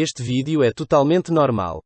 Este vídeo é totalmente normal.